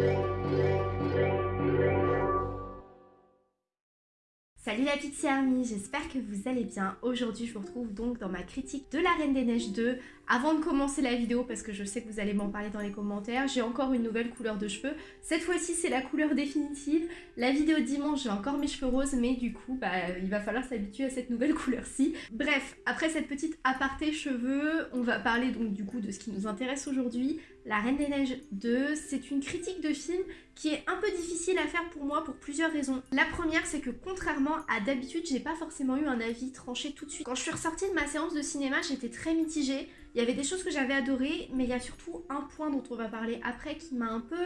Thank you. Salut la Pixie Army, j'espère que vous allez bien. Aujourd'hui je vous retrouve donc dans ma critique de la Reine des Neiges 2. Avant de commencer la vidéo, parce que je sais que vous allez m'en parler dans les commentaires, j'ai encore une nouvelle couleur de cheveux. Cette fois-ci c'est la couleur définitive. La vidéo dimanche j'ai encore mes cheveux roses, mais du coup bah, il va falloir s'habituer à cette nouvelle couleur-ci. Bref, après cette petite aparté cheveux, on va parler donc du coup de ce qui nous intéresse aujourd'hui. La Reine des Neiges 2, c'est une critique de film qui est un peu difficile à faire pour moi pour plusieurs raisons. La première, c'est que contrairement à d'habitude, j'ai pas forcément eu un avis tranché tout de suite. Quand je suis ressortie de ma séance de cinéma, j'étais très mitigée. Il y avait des choses que j'avais adorées, mais il y a surtout un point dont on va parler après qui m'a un peu...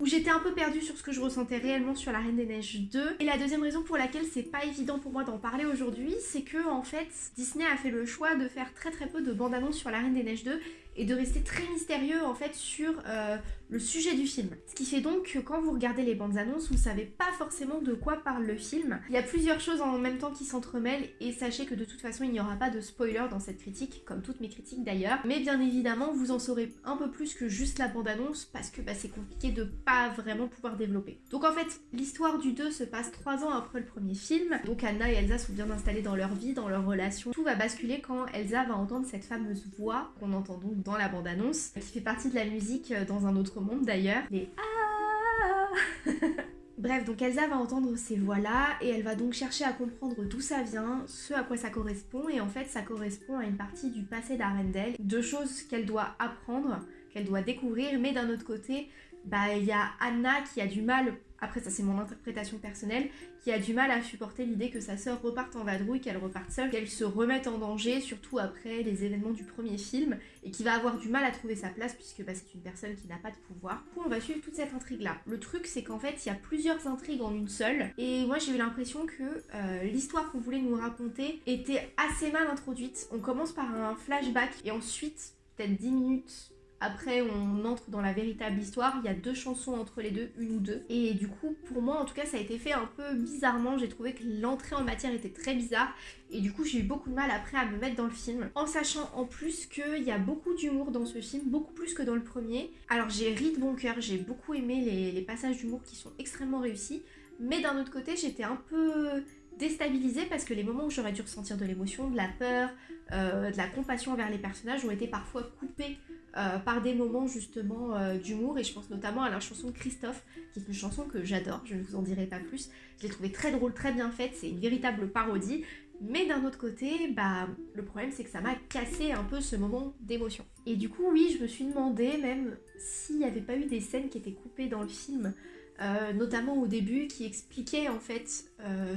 où j'étais un peu perdue sur ce que je ressentais réellement sur La Reine des Neiges 2. Et la deuxième raison pour laquelle c'est pas évident pour moi d'en parler aujourd'hui, c'est que en fait, Disney a fait le choix de faire très très peu de bandes-annonces sur La Reine des Neiges 2 et de rester très mystérieux en fait sur euh, le sujet du film. Ce qui fait donc que quand vous regardez les bandes annonces, vous savez pas forcément de quoi parle le film. Il y a plusieurs choses en même temps qui s'entremêlent et sachez que de toute façon il n'y aura pas de spoiler dans cette critique, comme toutes mes critiques d'ailleurs. Mais bien évidemment vous en saurez un peu plus que juste la bande annonce parce que bah, c'est compliqué de pas vraiment pouvoir développer. Donc en fait l'histoire du 2 se passe 3 ans après le premier film. Donc Anna et Elsa sont bien installées dans leur vie, dans leur relation. Tout va basculer quand Elsa va entendre cette fameuse voix qu'on entend donc dans la bande annonce, qui fait partie de la musique euh, dans un autre monde d'ailleurs. Les ah Bref, donc Elsa va entendre ces voix-là et elle va donc chercher à comprendre d'où ça vient, ce à quoi ça correspond et en fait ça correspond à une partie du passé d'Arendelle, deux choses qu'elle doit apprendre, qu'elle doit découvrir, mais d'un autre côté, bah il y a Anna qui a du mal après ça c'est mon interprétation personnelle, qui a du mal à supporter l'idée que sa sœur reparte en vadrouille, qu'elle reparte seule, qu'elle se remette en danger, surtout après les événements du premier film, et qui va avoir du mal à trouver sa place puisque bah, c'est une personne qui n'a pas de pouvoir. Du coup on va suivre toute cette intrigue là. Le truc c'est qu'en fait il y a plusieurs intrigues en une seule, et moi j'ai eu l'impression que euh, l'histoire qu'on voulait nous raconter était assez mal introduite. On commence par un flashback, et ensuite peut-être 10 minutes après, on entre dans la véritable histoire. Il y a deux chansons entre les deux, une ou deux. Et du coup, pour moi, en tout cas, ça a été fait un peu bizarrement. J'ai trouvé que l'entrée en matière était très bizarre. Et du coup, j'ai eu beaucoup de mal après à me mettre dans le film. En sachant en plus qu'il y a beaucoup d'humour dans ce film, beaucoup plus que dans le premier. Alors, j'ai ri de bon cœur. J'ai beaucoup aimé les, passages d'humour qui sont extrêmement réussis. Mais d'un autre côté, j'étais un peu déstabilisée parce que les moments où j'aurais dû ressentir de l'émotion, de la peur, euh, de la compassion envers les personnages ont été parfois coupés euh, par des moments justement euh, d'humour et je pense notamment à la chanson Christophe qui est une chanson que j'adore, je ne vous en dirai pas plus. Je l'ai trouvée très drôle, très bien faite, c'est une véritable parodie. Mais d'un autre côté, bah, le problème c'est que ça m'a cassé un peu ce moment d'émotion. Et du coup, oui, je me suis demandé même s'il n'y avait pas eu des scènes qui étaient coupées dans le film euh, notamment au début, qui expliquait en fait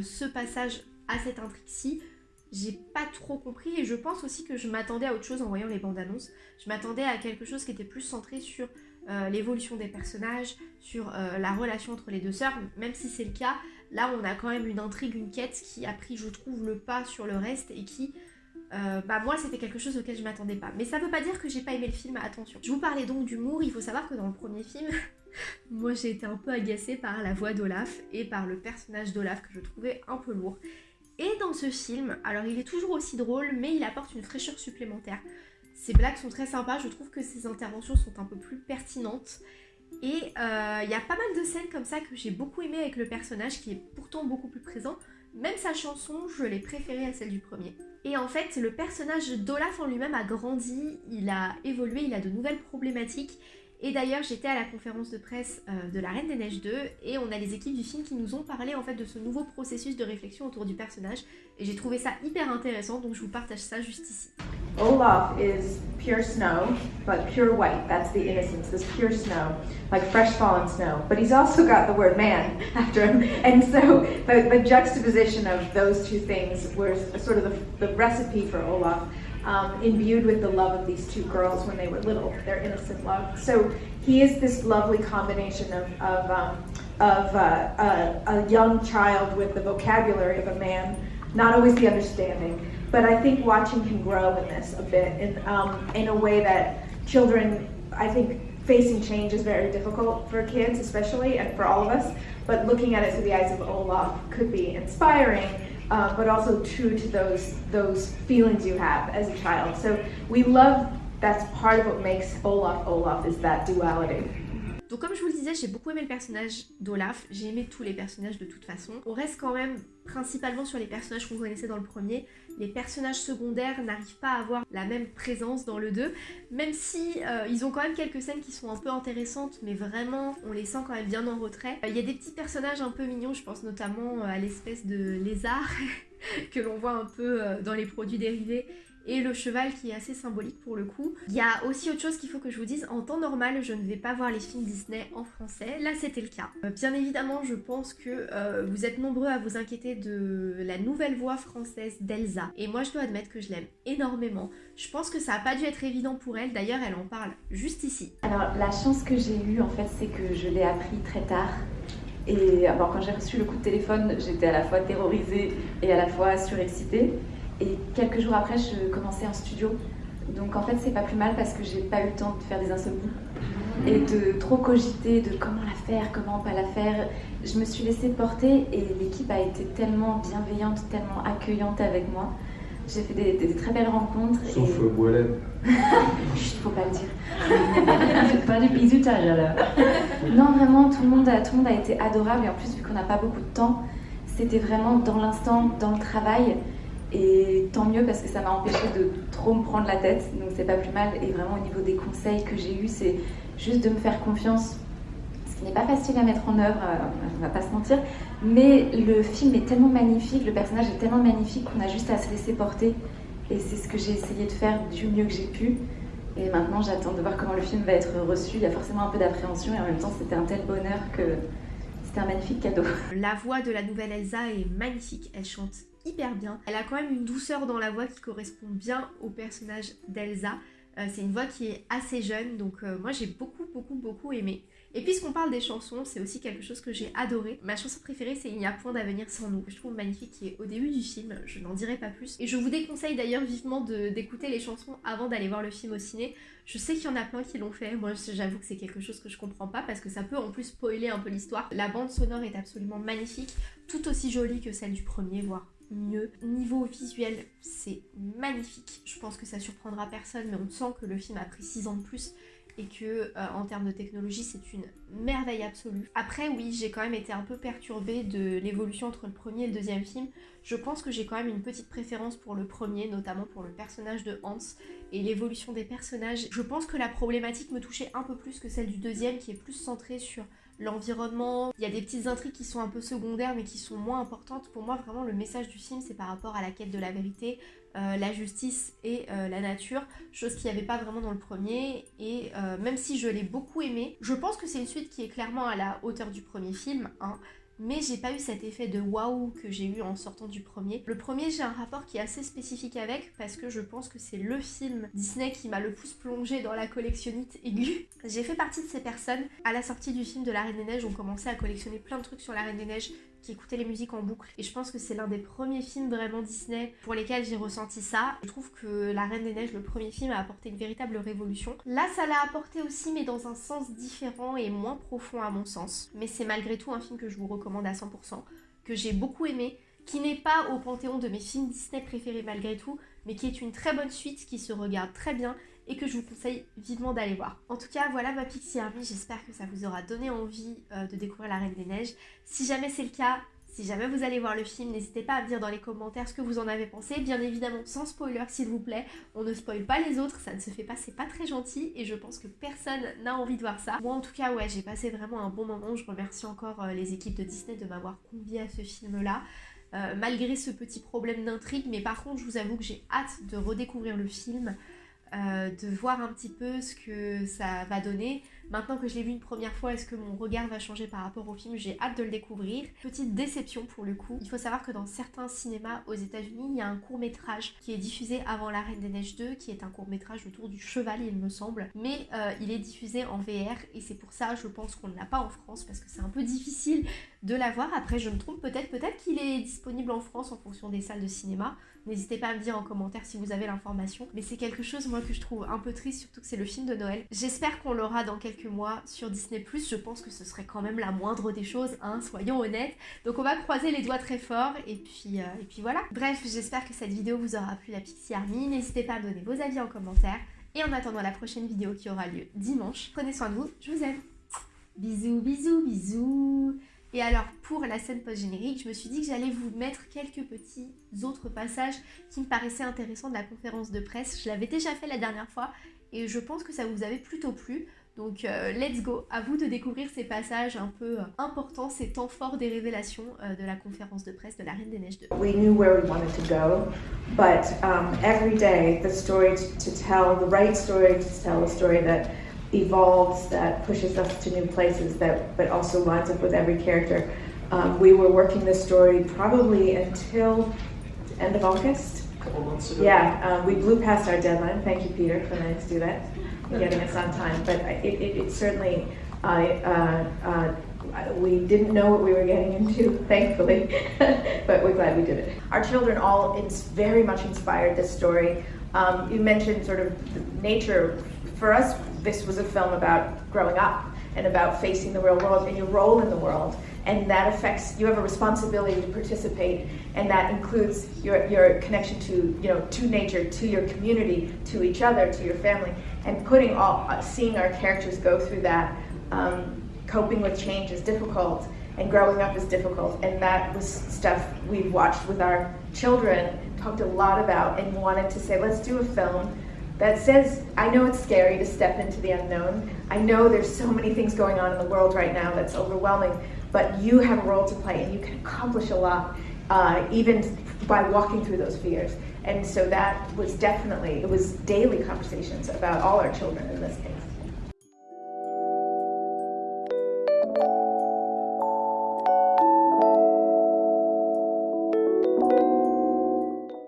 ce passage à cette intrigue-ci. J'ai pas trop compris et je pense aussi que je m'attendais à autre chose en voyant les bandes annonces. Je m'attendais à quelque chose qui était plus centré sur euh, l'évolution des personnages, sur la relation entre les deux sœurs, même si c'est le cas. Là, on a quand même une intrigue, une quête qui a pris, je trouve, le pas sur le reste et qui bah moi c'était quelque chose auquel je m'attendais pas. Mais ça veut pas dire que j'ai pas aimé le film, attention. Je vous parlais donc d'humour, il faut savoir que dans le premier film, Moi j'ai été un peu agacée par la voix d'Olaf et par le personnage d'Olaf que je trouvais un peu lourd. Et dans ce film, alors il est toujours aussi drôle mais il apporte une fraîcheur supplémentaire. Ses blagues sont très sympas, je trouve que ses interventions sont un peu plus pertinentes. Et euh, il y a pas mal de scènes comme ça que j'ai beaucoup aimé avec le personnage qui est pourtant beaucoup plus présent. Même sa chanson, je l'ai préférée à celle du premier. Et en fait, le personnage d'Olaf en lui-même a grandi, il a évolué, il a de nouvelles problématiques. Et d'ailleurs, j'étais à la conférence de presse euh, de La Reine des Neiges 2 et on a les équipes du film qui nous ont parlé en fait de ce nouveau processus de réflexion autour du personnage et j'ai trouvé ça hyper intéressant donc je vous partage ça juste ici. Olaf is pure snow, but pure white. That's the innocence, this pure snow, like fresh fallen snow. But he's also got the word man after him. And so the, juxtaposition of those two things was sort of the, the recipe for Olaf. Um, imbued with the love of these two girls when they were little, their innocent love. So he is this lovely combination of, of, um, of uh, a, a, young child with the vocabulary of a man, not always the understanding. But I think watching him grow in this a bit in, um, in a way that children, I think facing change is very difficult for kids especially and for all of us, but looking at it through the eyes of Olaf could be inspiring uh, but also true to those those feelings you have as a child. So we love that's part of what makes Olaf Olaf is that duality. Donc comme je vous le disais, j'ai beaucoup aimé le personnage d'Olaf, j'ai aimé tous les personnages de toute façon. On reste quand même principalement sur les personnages qu'on connaissait dans le premier. Les personnages secondaires n'arrivent pas à avoir la même présence dans le 2, même si euh, ils ont quand même quelques scènes qui sont un peu intéressantes, mais vraiment on les sent quand même bien en retrait. Euh, il y a des petits personnages un peu mignons, je pense notamment à l'espèce de lézard que l'on voit un peu dans les produits dérivés et le cheval qui est assez symbolique pour le coup. Il y a aussi autre chose qu'il faut que je vous dise, en temps normal je ne vais pas voir les films Disney en français, là c'était le cas. Euh, bien évidemment je pense que euh, vous êtes nombreux à vous inquiéter de la nouvelle voix française d'Elsa et moi je dois admettre que je l'aime énormément. Je pense que ça n'a pas dû être évident pour elle, d'ailleurs elle en parle juste ici. Alors la chance que j'ai eue en fait c'est que je l'ai appris très tard. Et alors, quand j'ai reçu le coup de téléphone, j'étais à la fois terrorisée et à la fois surexcitée. Et quelques jours après, je commençais un studio. Donc en fait, c'est pas plus mal parce que j'ai pas eu le temps de faire des insomnies et de trop cogiter de comment la faire, comment pas la faire. Je me suis laissée porter et l'équipe a été tellement bienveillante, tellement accueillante avec moi. J'ai fait des, très belles rencontres. Sauf et... Euh, Chut, faut pas le dire. pas de bisoutage alors. non, vraiment, tout le, monde a, tout le monde a été adorable et en plus, vu qu'on n'a pas beaucoup de temps, c'était vraiment dans l'instant, dans le travail. Et tant mieux parce que ça m'a empêché de trop me prendre la tête, donc c'est pas plus mal. Et vraiment au niveau des conseils que j'ai eus, c'est juste de me faire confiance, ce qui n'est pas facile à mettre en œuvre, euh, on va pas se mentir. Mais le film est tellement magnifique, le personnage est tellement magnifique qu'on a juste à se laisser porter. Et c'est ce que j'ai essayé de faire du mieux que j'ai pu. Et maintenant j'attends de voir comment le film va être reçu. Il y a forcément un peu d'appréhension et en même temps c'était un tel bonheur que c'était un magnifique cadeau. La voix de la nouvelle Elsa est magnifique, elle chante hyper bien. Elle a quand même une douceur dans la voix qui correspond bien au personnage d'Elsa. Euh, c'est une voix qui est assez jeune, donc euh, moi j'ai beaucoup beaucoup beaucoup aimé. Et puisqu'on parle des chansons, c'est aussi quelque chose que j'ai adoré. Ma chanson préférée, c'est Il n'y a point d'avenir sans nous, je trouve magnifique, qui est au début du film, je n'en dirai pas plus. Et je vous déconseille d'ailleurs vivement d'écouter les chansons avant d'aller voir le film au ciné. Je sais qu'il y en a plein qui l'ont fait, moi j'avoue que c'est quelque chose que je comprends pas parce que ça peut en plus spoiler un peu l'histoire. La bande sonore est absolument magnifique, tout aussi jolie que celle du premier, voire mieux. Niveau visuel, c'est magnifique. Je pense que ça surprendra personne, mais on sent que le film a pris 6 ans de plus et que euh, en termes de technologie c'est une merveille absolue. Après oui j'ai quand même été un peu perturbée de l'évolution entre le premier et le deuxième film. Je pense que j'ai quand même une petite préférence pour le premier, notamment pour le personnage de Hans et l'évolution des personnages. Je pense que la problématique me touchait un peu plus que celle du deuxième qui est plus centrée sur l'environnement. Il y a des petites intrigues qui sont un peu secondaires mais qui sont moins importantes. Pour moi, vraiment, le message du film, c'est par rapport à la quête de la vérité, euh, la justice et euh, la nature, chose qu'il n'y avait pas vraiment dans le premier. Et euh, même si je l'ai beaucoup aimé, je pense que c'est une suite qui est clairement à la hauteur du premier film. Hein mais j'ai pas eu cet effet de waouh que j'ai eu en sortant du premier. Le premier, j'ai un rapport qui est assez spécifique avec parce que je pense que c'est le film Disney qui m'a le plus plongé dans la collectionnite aiguë. J'ai fait partie de ces personnes. À la sortie du film de La Reine des Neiges, on commençait à collectionner plein de trucs sur La Reine des Neiges qui écoutait les musiques en boucle. Et je pense que c'est l'un des premiers films vraiment Disney pour lesquels j'ai ressenti ça. Je trouve que La Reine des Neiges, le premier film, a apporté une véritable révolution. Là, ça l'a apporté aussi, mais dans un sens différent et moins profond à mon sens. Mais c'est malgré tout un film que je vous recommande à 100%, que j'ai beaucoup aimé, qui n'est pas au panthéon de mes films Disney préférés malgré tout, mais qui est une très bonne suite, qui se regarde très bien et que je vous conseille vivement d'aller voir. En tout cas, voilà ma Pixie Army, j'espère que ça vous aura donné envie euh, de découvrir La Reine des Neiges. Si jamais c'est le cas, si jamais vous allez voir le film, n'hésitez pas à me dire dans les commentaires ce que vous en avez pensé. Bien évidemment, sans spoiler s'il vous plaît. On ne spoil pas les autres, ça ne se fait pas, c'est pas très gentil. Et je pense que personne n'a envie de voir ça. Moi en tout cas, ouais, j'ai passé vraiment un bon moment. Je remercie encore euh, les équipes de Disney de m'avoir convié à ce film-là. Euh, malgré ce petit problème d'intrigue, mais par contre, je vous avoue que j'ai hâte de redécouvrir le film. Euh, de voir un petit peu ce que ça va donner. Maintenant que je l'ai vu une première fois, est-ce que mon regard va changer par rapport au film? J'ai hâte de le découvrir. Petite déception pour le coup. Il faut savoir que dans certains cinémas aux États-Unis, il y a un court métrage qui est diffusé avant La Reine des Neiges 2, qui est un court métrage autour du cheval, il me semble. Mais euh, il est diffusé en VR et c'est pour ça, je pense qu'on ne l'a pas en France parce que c'est un peu difficile de l'avoir. Après, je me trompe peut-être, peut-être qu'il est disponible en France en fonction des salles de cinéma. N'hésitez pas à me dire en commentaire si vous avez l'information. Mais c'est quelque chose, moi, que je trouve un peu triste, surtout que c'est le film de Noël. J'espère qu'on l'aura dans quelques mois sur Disney+. Je pense que ce serait quand même la moindre des choses, hein, soyons honnêtes. Donc on va croiser les doigts très fort, et puis, euh, et puis voilà. Bref, j'espère que cette vidéo vous aura plu, la Pixie Army. N'hésitez pas à me donner vos avis en commentaire. Et en attendant la prochaine vidéo qui aura lieu dimanche, prenez soin de vous, je vous aime Bisous, bisous, bisous. Et alors, pour la scène post-générique, je me suis dit que j'allais vous mettre quelques petits autres passages qui me paraissaient intéressants de la conférence de presse. Je l'avais déjà fait la dernière fois et je pense que ça vous avait plutôt plu. Donc euh, let's go, à vous de découvrir ces passages un peu euh, importants, ces temps forts des révélations euh, de la conférence de presse de la Reine des Neiges 2. We knew where we wanted to go, but um, every day the story to tell, the right story to tell, story that evolves, that pushes us to new places, that but also lines up with every character. Um, we were working this story probably until end of August. A couple months ago. Yeah, um, we blew past our deadline. Thank you, Peter, for letting us do that, getting us on time. But it, it, it certainly, I, uh, uh, we didn't know what we were getting into, thankfully, but we're glad we did it. Our children all it's very much inspired this story. Um, you mentioned sort of the nature. For us, this was a film about growing up and about facing the real world and your role in the world. And that affects you have a responsibility to participate and that includes your, your connection to you know to nature to your community to each other to your family. And putting all uh, seeing our characters go through that um, coping with change is difficult and growing up is difficult. And that was stuff we've watched with our children talked a lot about and wanted to say let's do a film that says, I know it's scary to step into the unknown. I know there's so many things going on in the world right now that's overwhelming, but you have a role to play and you can accomplish a lot uh, even by walking through those fears. And so that was definitely, it was daily conversations about all our children in this case.